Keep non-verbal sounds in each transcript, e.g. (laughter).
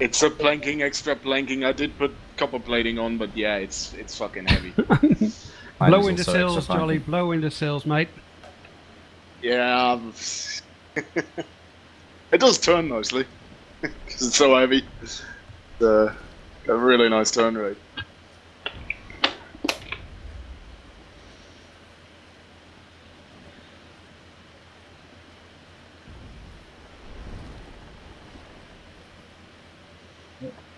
It's a planking, extra planking. I did put copper plating on, but yeah, it's it's fucking heavy. (laughs) Mine blow is into also sills, Jolly. planking. Blow into sills, mate. yeah, it does turn nicely because (laughs) it's so heavy. It's uh, a really nice turn rate.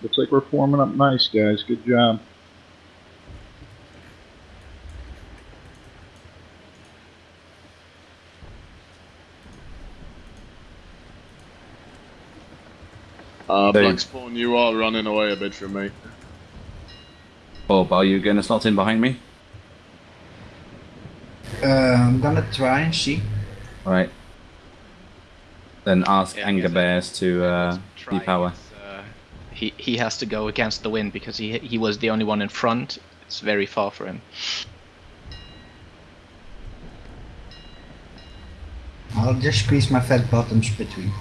Looks like we're forming up nice, guys. Good job. Uh, Hey. Black Spawn, you are running away a bit from me. Bob, are you gonna slot in behind me? Uh, I'm gonna try and see. Alright. Then ask Yeah, Anger Bears to uh, Trying depower. Is, he he has to go against the wind because he he was the only one in front. It's very far for him. I'll just squeeze my fat bottoms between.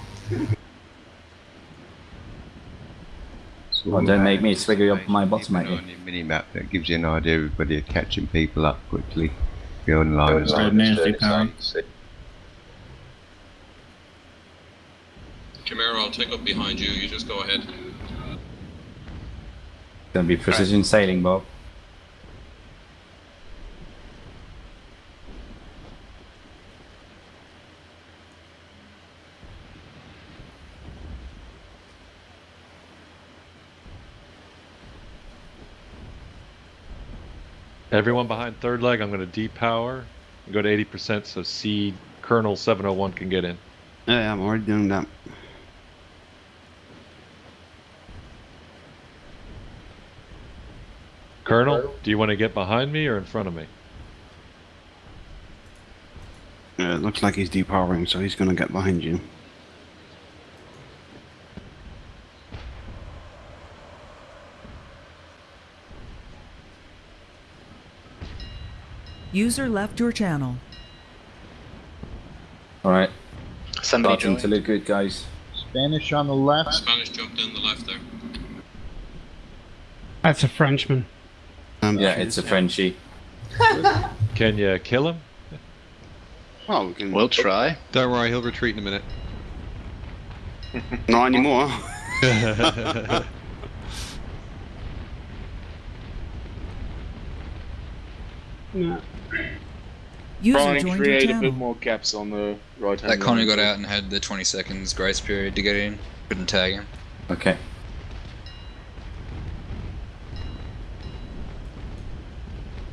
So, Oh, don't make me swiggle up my bottom at you. on your mini map that gives you an idea of whether you're catching people up quickly. Be online and stuff. nasty power. Camaro, I'll take up behind you. You just go ahead. Gonna be precision sailing, Bob. Everyone behind third leg, I'm going to depower and go to 80% so C Colonel 701 can get in. Yeah, I'm already doing that. Colonel, do you want to get behind me or in front of me? Yeah, it looks like he's depowering, so he's gonna get behind you. User left your channel. Alright, Somebody starting to look good, guys. Spanish on the left. Spanish jumped in the left there. That's a Frenchman. Um, Yeah, it's a Frenchie. (laughs) Can you kill him? Well, we can. We'll try. Don't worry, he'll retreat in a minute. not anymore. No. User Try and joined your create a bit more caps on the right hand. That Connie got out and had the 20 seconds grace period to get in. Couldn't tag him. Okay.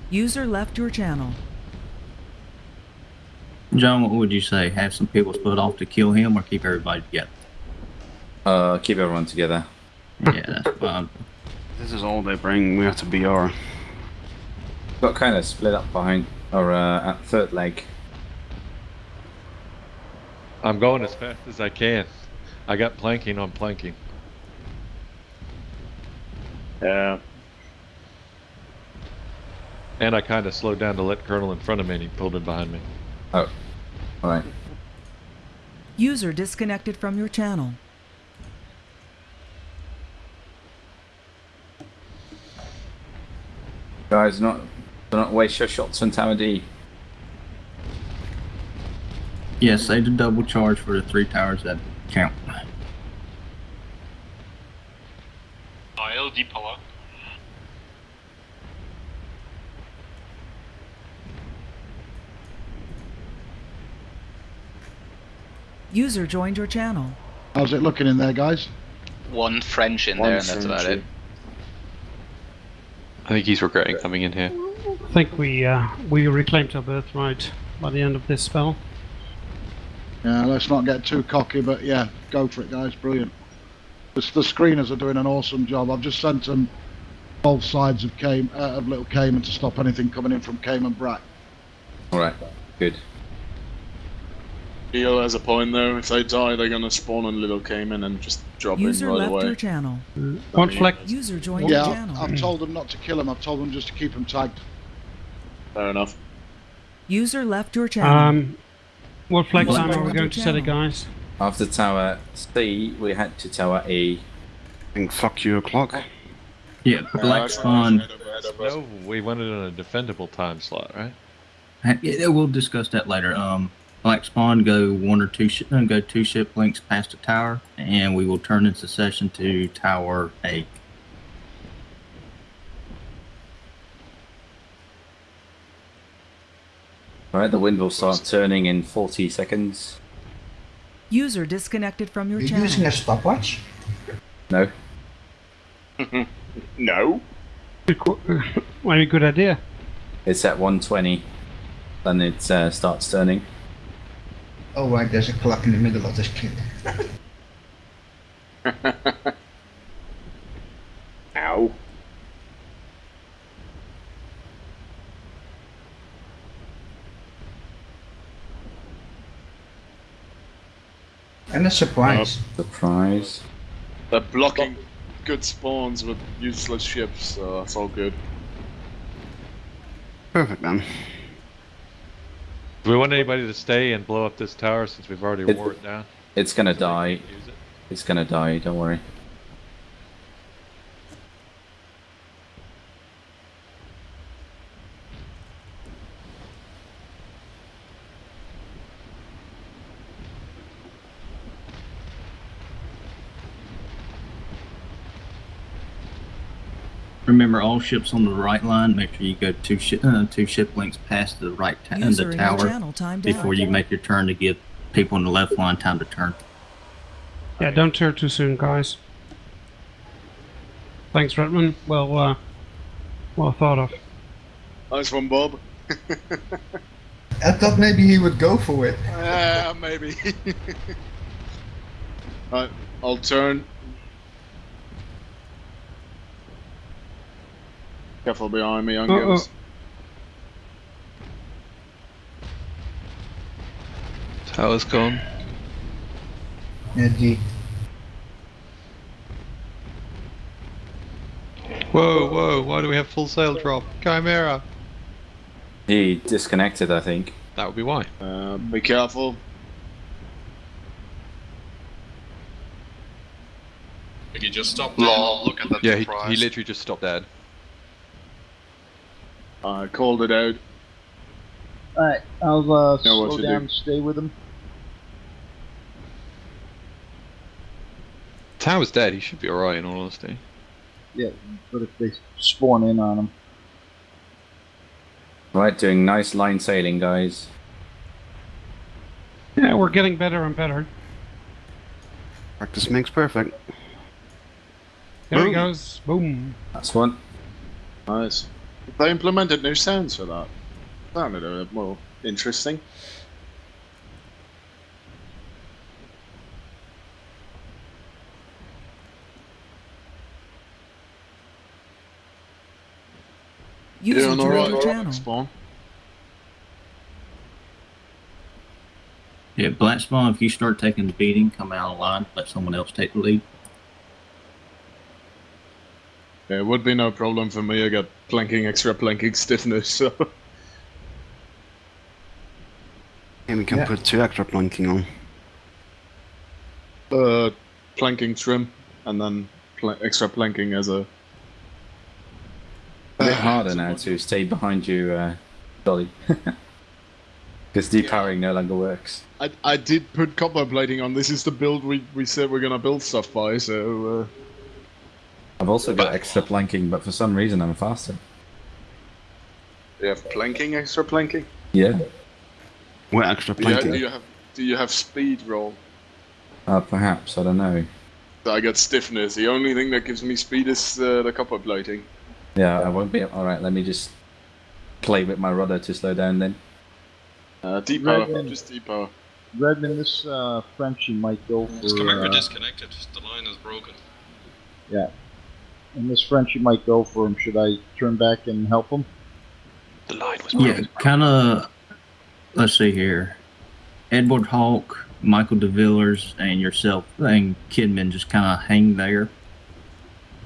User left your channel. John, what would you say? Have some people split off to kill him or keep everybody together? Uh, keep everyone together. Yeah, that's fine. This is all they bring. We have to BR. Got kind of split up behind, or uh, at third leg. I'm going as fast as I can. I got planking on planking. Yeah. And I kind of slowed down to let Colonel in front of me and he pulled in behind me. Oh, alright. User disconnected from your channel. Guys, not do not waste your shots on Tower D. Yeah, save the double charge for the three towers that count. I'll depower. User joined your channel. How's it looking in there, guys? One French in One there, and that's about it. I think he's regretting coming in here. I think we uh, we reclaimed our birthright by the end of this spell. Yeah, let's not get too cocky, but yeah, go for it, guys. Brilliant. The, the screeners are doing an awesome job. I've just sent them both sides of Cayman, uh, of Little Cayman to stop anything coming in from Cayman Brac. Alright, good. Deal has a point though. If they die, they're gonna spawn on Little Cayman and just drop User in right left away. your channel. One fleck. User joined Yeah, your I've, channel. I've told them not to kill them. I've told them just to keep them tagged. Fair enough. User left your channel. Um, what flex User time are we going to set it, guys? After Tower C, we head to Tower E. think fuck you o'clock. Yeah, Black Spawn. No, we wanted on a defendable time slot, right? Yeah, we'll discuss that later. Um, Black Spawn go one or two ship, uh, go two ship links past the tower, and we will turn in succession to Tower A. Alright, the wind will start turning in 40 seconds. User disconnected from your You're channel. using a stopwatch? No? (laughs) no. Very good idea. It's at 120. Then it uh, starts turning. Oh right, there's a clock in the middle of the screen. (laughs) Ow. And a surprise. Surprise. They're blocking good spawns with useless ships, so that's all good. Perfect then. Do we want anybody to stay and blow up this tower since we've already It- wore it down? It's gonna So die. it? It's gonna die, don't worry. Remember, all ships on the right line. Make sure you go two ship uh, two ship links past the right ta- uh, the tower channel before out. you make your turn to give people on the left line time to turn. Yeah, don't turn too soon, guys. Thanks, Redman. Well, uh, well thought of. Nice one, Bob. (laughs) I thought maybe he would go for it. Yeah, maybe. (laughs) right, I'll turn. Careful behind me, young Uh-oh. girls. Tower's gone. Yeah, G. Whoa, whoa, why do we have full sail drop? Chimera! He disconnected, I think. That would be why. Uh, be careful. Did he just stop Lol, look at that Yeah, he, he literally just stopped dead. I called it out. Alright, I'll uh, Know slow down do. stay with him. Tower's dead, he should be alright in all honesty. Yeah, but if they spawn in on him. Right, doing nice line sailing, guys. Yeah, we're getting better and better. Practice makes perfect. There he goes. Boom. That's one. Nice. They implemented new sounds for that. Sounded a bit more interesting. User Doing joined alright, your channel. Spawn. Yeah, Black Spawn. If you start taking the beating, come out of line. Let someone else take the lead. Yeah, it would be no problem for me. I got planking, extra planking (laughs) stiffness, so. And we can Yeah. put two extra planking on. Uh, planking trim, and then pl- extra planking as a. A bit harder now to stay behind you, uh, Dolly. (laughs) Because depowering no longer works. I, I did put copper plating on. This is the build we, we said we're gonna build stuff by, so. Uh, I've also got extra planking, but for some reason I'm faster. you have planking, extra planking? Yeah, What extra Do you, have, planking? do you have do you have speed roll? uh, perhaps, I don't know. I got stiffness. The only thing that gives me speed is uh, the copper plating. Yeah, I won't be. Alright, let me just play with my rudder to slow down then. Uh, deep power, Redman. just deep power. Redman, this uh, Frenchie might go This for. Chimera Uh, disconnected. The line is broken. yeah. And this Frenchie might go for him. Should I turn back and help him? The line was Yeah, kind of. Let's see here. Edward Hawk, Michael DeVillers, and yourself and Kidman just kind of hang there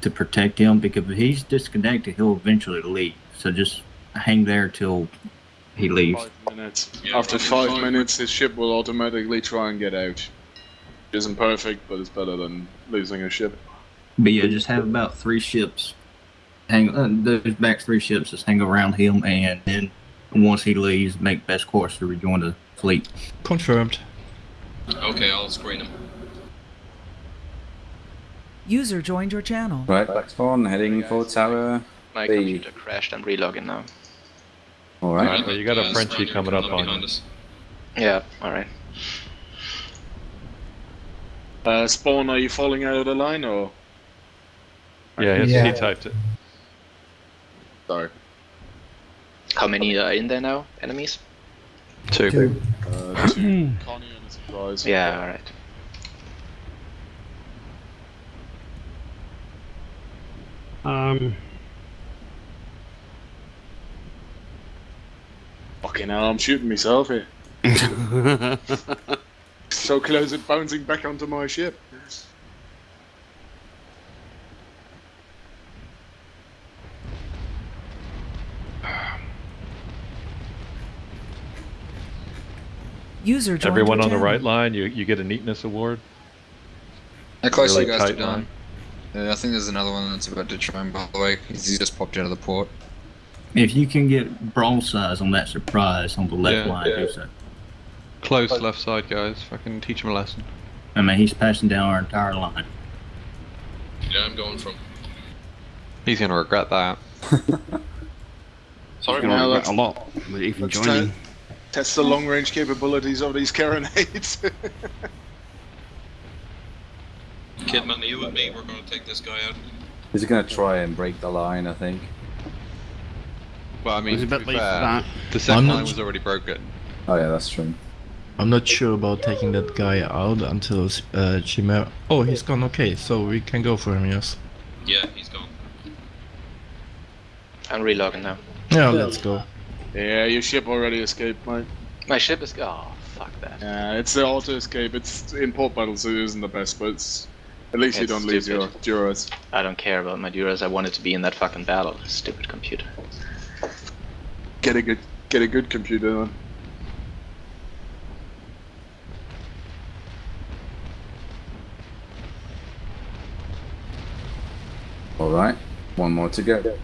to protect him because if he's disconnected, he'll eventually leave. So just hang there till he leaves. Five minutes. Yeah, After five five. minutes, his ship will automatically try and get out. Isn't perfect, but it's better than losing a ship. But yeah, just have about three ships hang. Uh, those back three ships just hang around him, and then once he leaves, make best course to rejoin the fleet. Confirmed. Okay, I'll screen him. User joined your channel. Right, back spawn, heading for tower. My B. computer crashed. I'm relogging now. Alright. Alright, so you got a Frenchie coming up on you. Yeah. All right. Uh, Spawn, are you falling out of the line or? Yeah, he, Yeah. he typed it. Sorry. How many are in there now? Enemies? Two. Two. Uh, two. (clears throat) Connie and a surprise. Yeah. All right. Um, Fucking hell, I'm shooting myself here. (laughs) So close it bouncing back onto my ship. User joined Everyone your on the right line, you you get a neatness award. How close Really are you guys to tight done? Yeah, I think there's another one that's about to try and by the way. He's he's just popped out of the port. If you can get broadsides on that surprise on the left Yeah, line, yeah. do so. Close left side, guys. I can teach him a lesson. I mean, he's passing down our entire line. Yeah, I'm going from. He's gonna regret that. (laughs) Sorry, Gonna man. regret a lot with even let's joining. te- test the long range capabilities of these carronades. (laughs) Kidman, are you with me? We're gonna take this guy out. He's gonna try and break the line, I think. Well, I mean, It's a to bit be fair, that. the second line was already broken. Oh yeah, that's true. I'm not sure about taking that guy out until uh, Chimera. Oh, he's gone. Okay, so we can go for him. Yes. Yeah, he's gone. I'm relogging now. Yeah, let's go. Yeah, your ship already escaped, mate. My ship is. Oh, fuck that. Yeah, it's the auto escape. It's in port battles. It isn't the best, but it's, at least you don't lose your stupid. Duras. I don't care about my Duras. I wanted to be in that fucking battle. Stupid computer. Get a good, get a good computer then. Alright, one more to go.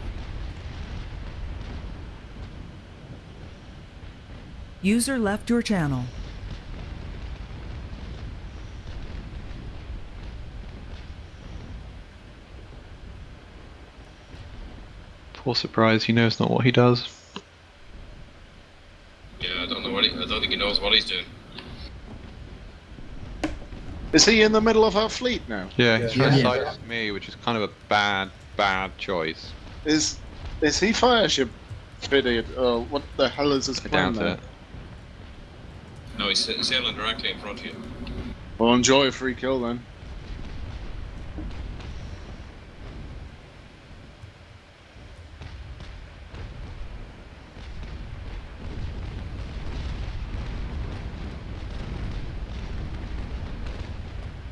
User left your channel. Poor surprise, he knows not what he does. Yeah, I don't know what he. I don't think he knows what he's doing. Is he in the middle of our fleet now? Yeah, he's trying Yeah. to side me, which is kind of a bad, bad choice. Is is he fire ship fitted? Uh, what the hell is his I plan doubt there? it. No, he's sailing directly in front of you. Well, enjoy a free kill then.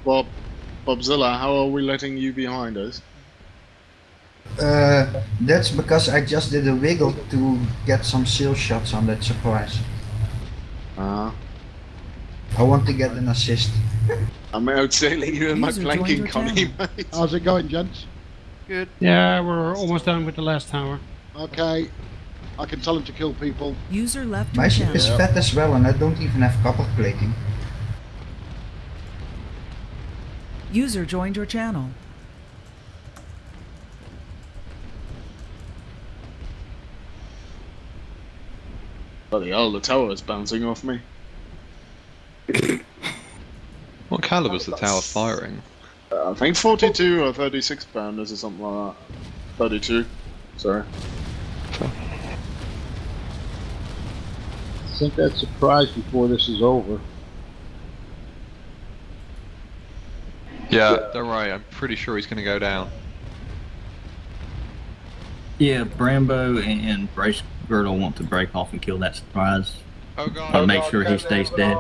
Bob, Bobzilla, how are we letting you behind us? Uh, that's because I just did a wiggle to get some sail shots on that surprise. Ah. I want to get an assist. I'm outsailing you in my User joined planking, your Connie, mate. How's it going, gents? Good. yeah, we're almost done with the last tower. Okay. I can tell him to kill people. User left My ship channel. is fat as well and I don't even have copper plating. User joined your channel. Bloody hell, the tower is bouncing off me. What caliber's the tower firing? Uh, I think 42 or 36 pounders or something like that. 32. Sorry. I think that surprise before this is over. Yeah, don't worry, I'm pretty sure he's gonna go down. Yeah, Brambo and Brace Girdle want to break off and kill that surprise. Oh god. But make sure he stays dead.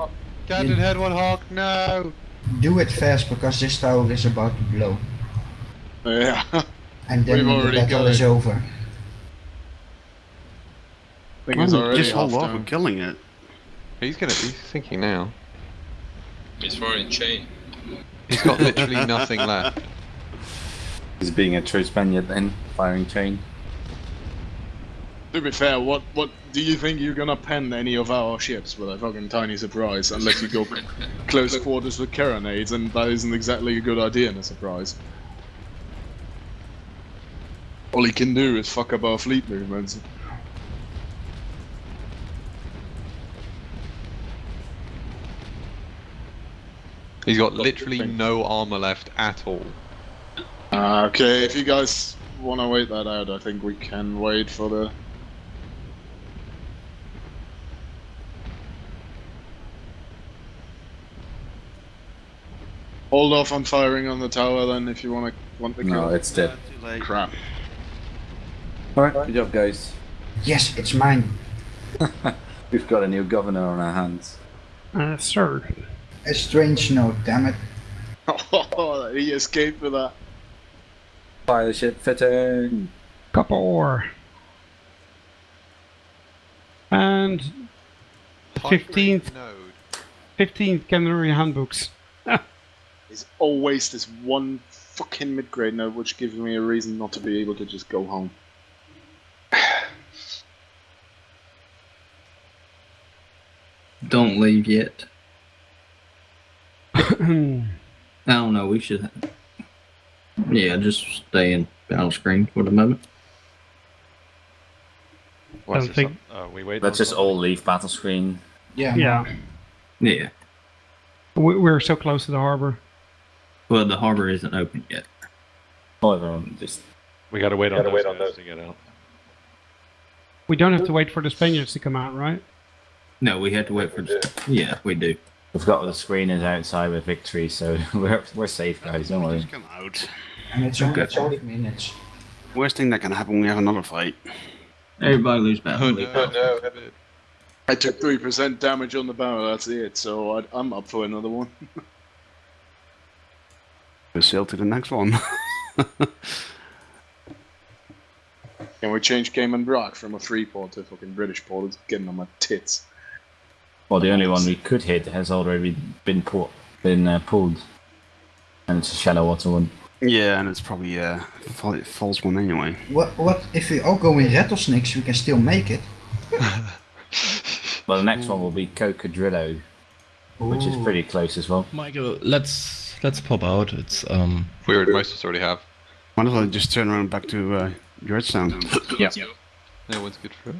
Captain Head One Hawk, no! Do it fast because this tower is about to blow. Yeah. And then We've the already battle is it. over. Thing is already Just hold off down. on killing it. He's gonna, he's thinking now. He's firing chain. He's got literally nothing left. He's being a true Spaniard then, firing chain. To be fair, what what do you think you're gonna pen any of our ships with a fucking tiny surprise unless you go (laughs) close quarters with carronades, and that isn't exactly a good idea in a surprise. All he can do is fuck up our fleet movements. He's got literally no armor left at all. Uh, okay, if you guys want to wait that out, I think we can wait for the. Hold off on firing on the tower then if you want to want the No, it's dead. Crap. Alright, good job guys. Yes, it's mine. (laughs) We've got a new governor on our hands. Uh, sir. A strange note, damn it. Oh, (laughs) he escaped with that. Fire the ship fitting. Copper. And fifteenth, fifteenth Canary handbooks. (laughs) There's always this one fucking mid-grade note which gives me a reason not to be able to just go home. (sighs) Don't leave yet. I don't know. We should. Yeah, just stay in battle screen for the moment. What's Don't think- up? Uh, we wait. Let's on just all leave battle screen. Yeah. Yeah, Yeah. we're so close to the harbor. Well, the harbor isn't open yet. Oh, everyone just We gotta wait on Gotta those wait on guys those. to get out. We don't have to wait for the Spaniards to come out, right? No, we have to wait for. The, yeah, we do. We've got the screeners outside with victory, so (laughs) we're we're safe, guys. Don't worry. Just Come out. And it's only Okay. 12 minutes. Worst thing that can happen, we have another fight. Everybody lose battle. Oh leave. no. I took 3% damage on the barrel, that's it, so I, I'm up for another one. (laughs) We sail to the next one. (laughs) Can we change Cayman Brac from a free port to a fucking British port? It's getting on my tits. Well, the only one we could hit has already been put, been uh, pulled, and it's a shallow water one. yeah, and it's probably a uh, false one anyway. What, what if we all go in rattlesnakes, we can still make it. (laughs) Well, the next one will be Cocodrillo, which is pretty close as well. Michael, let's let's pop out. It's um. We already, most of us already have. Might as well just turn around back to uh, Georgetown. (laughs) Yeah. No one's good for it.